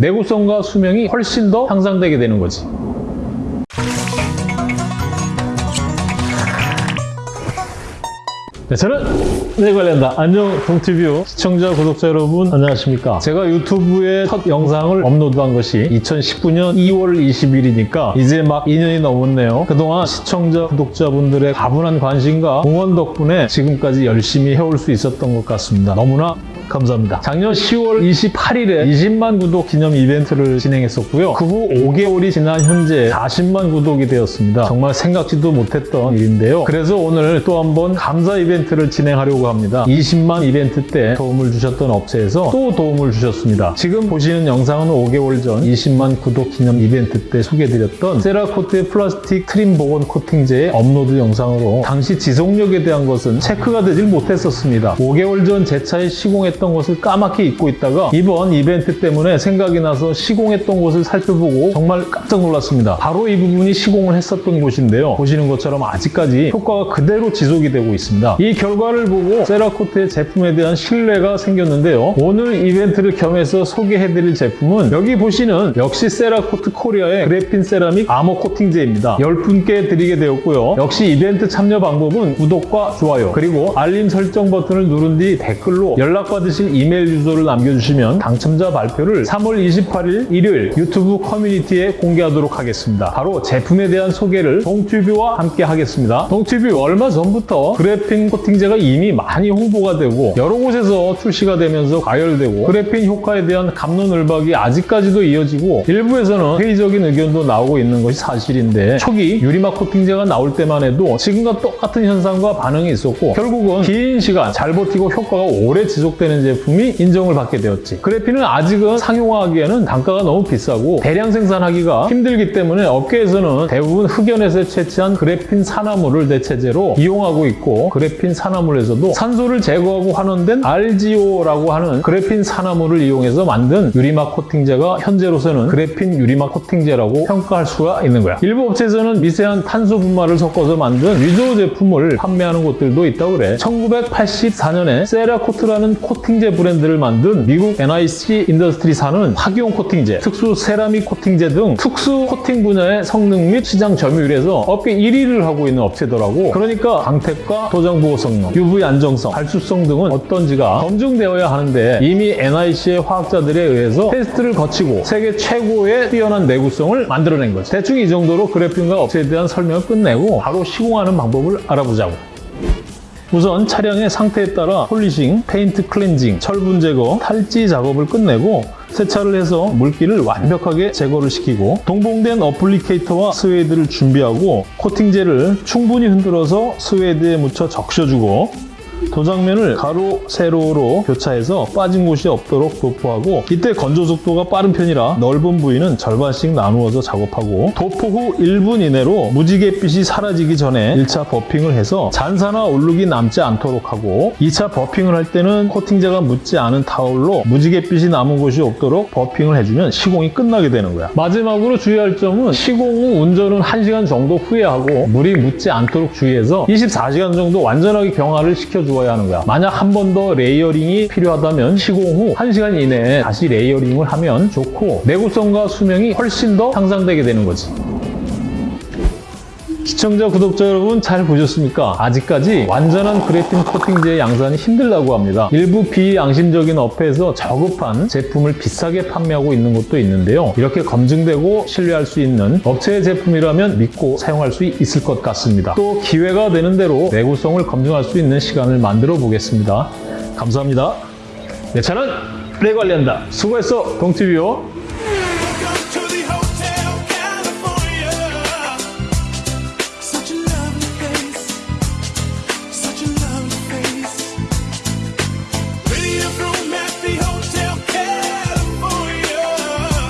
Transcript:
내구성과 수명이 훨씬 더 향상되게 되는 거지. 네, 저는 네 관련다. 안녕 동티뷰. 시청자 구독자 여러분 안녕하십니까? 제가 유튜브에 첫 영상을 업로드한 것이 2019년 2월 20일이니까 이제 막 2년이 넘었네요. 그동안 시청자 구독자분들의 가분한 관심과 응원 덕분에 지금까지 열심히 해올 수 있었던 것 같습니다. 너무나 감사합니다. 작년 10월 28일에 20만 구독 기념 이벤트를 진행했었고요. 그 후 5개월이 지난 현재 40만 구독이 되었습니다. 정말 생각지도 못했던 일인데요. 그래서 오늘 또 한번 감사 이벤트를 진행하려고 합니다. 20만 이벤트 때 도움을 주셨던 업체에서 또 도움을 주셨습니다. 지금 보시는 영상은 5개월 전 20만 구독 기념 이벤트 때 소개해드렸던 세라코트의 플라스틱 트림 복원 코팅제의 업로드 영상으로 당시 지속력에 대한 것은 체크가 되질 못했었습니다. 5개월 전 제 차에 시공했던 것을 까맣게 잊고 있다가 이번 이벤트 때문에 생각이 나서 시공했던 곳을 살펴보고 정말 깜짝 놀랐습니다. 바로 이 부분이 시공을 했었던 곳인데요. 보시는 것처럼 아직까지 효과가 그대로 지속이 되고 있습니다. 이 결과를 보고 세라코트의 제품에 대한 신뢰가 생겼는데요. 오늘 이벤트를 겸해서 소개해드릴 제품은 여기 보시는 역시 세라코트 코리아의 그래핀 세라믹 아머 코팅제입니다. 10분께 드리게 되었고요. 역시 이벤트 참여 방법은 구독과 좋아요 그리고 알림 설정 버튼을 누른 뒤 댓글로 연락 받으실 이메일 주소를 남겨주시면 당첨자 발표를 3월 28일 일요일 유튜브 커뮤니티에 공개하도록 하겠습니다. 바로 제품에 대한 소개를 동튜브와 함께 하겠습니다. 동튜브 얼마 전부터 그래핀 코팅제가 이미 많이 홍보가 되고 여러 곳에서 출시가 되면서 과열되고 그래핀 효과에 대한 갑론을박이 아직까지도 이어지고 일부에서는 회의적인 의견도 나오고 있는 것이 사실인데 초기 유리막 코팅제가 나올 때만 해도 지금과 똑같은 현상과 반응이 있었고 결국은 긴 시간 잘 버티고 효과가 오래 지속되는 제품이 인정을 받게 되었지. 그래핀은 아직은 상용화하기에는 단가가 너무 비싸고 대량 생산하기가 힘들기 때문에 업계에서는 대부분 흑연에서 채취한 그래핀 산화물을 대체제로 이용하고 있고 그래핀 산화물에서도 산소를 제거하고 환원된 RGO라고 하는 그래핀 산화물을 이용해서 만든 유리막 코팅제가 현재로서는 그래핀 유리막 코팅제라고 평가할 수가 있는 거야. 일부 업체에서는 미세한 탄소 분말을 섞어서 만든 위조 제품을 판매하는 곳들도 있다고 그래. 1984년에 세라코트라는 코 팅제 브랜드를 만든 미국 NIC 인더스트리사는 학용 코팅제, 특수 세라믹 코팅제 등 특수 코팅 분야의 성능 및 시장 점유율에서 업계 1위를 하고 있는 업체더라고. 그러니까 광택과 도장 보호 성능, UV 안정성, 발수성 등은 어떤지가 검증되어야 하는데 이미 NIC의 화학자들에 의해서 테스트를 거치고 세계 최고의 뛰어난 내구성을 만들어낸 거지. 대충 이 정도로 그래핀과 업체에 대한 설명을 끝내고 바로 시공하는 방법을 알아보자고. 우선 차량의 상태에 따라 polishing, 페인트 클렌징, 철분 제거, 탈지 작업을 끝내고 세차를 해서 물기를 완벽하게 제거를 시키고 동봉된 applicator와 스웨이드를 준비하고 코팅제를 충분히 흔들어서 스웨이드에 묻혀 적셔주고 도장면을 가로, 세로로 교차해서 빠진 곳이 없도록 도포하고 이때 건조 속도가 빠른 편이라 넓은 부위는 절반씩 나누어서 작업하고 도포 후 1분 이내로 무지갯빛이 사라지기 전에 1차 buffing을 해서 잔사나 얼룩이 남지 않도록 하고 2차 buffing을 할 때는 코팅제가 묻지 않은 타올로 무지갯빛이 남은 곳이 없도록 buffing을 해주면 시공이 끝나게 되는 거야. 마지막으로 주의할 점은 시공 후 운전은 1시간 정도 후에 하고 물이 묻지 않도록 주의해서 24시간 정도 완전하게 경화를 시켜주어야 하는 거야. 만약 한 번 더 layering이 필요하다면 시공 후 1시간 이내에 다시 layering을 하면 좋고 내구성과 수명이 훨씬 더 향상되게 되는 거지. 시청자, 구독자 여러분 잘 보셨습니까? 아직까지 완전한 그래핀 코팅제의 양산이 힘들다고 합니다. 일부 비양심적인 업체에서 저급한 제품을 비싸게 판매하고 있는 곳도 있는데요. 이렇게 검증되고 신뢰할 수 있는 업체의 제품이라면 믿고 사용할 수 있을 것 같습니다. 또 기회가 되는 대로 내구성을 검증할 수 있는 시간을 만들어 보겠습니다. 감사합니다. 내 차는 내 관리한다. 수고했어, 동티뷰.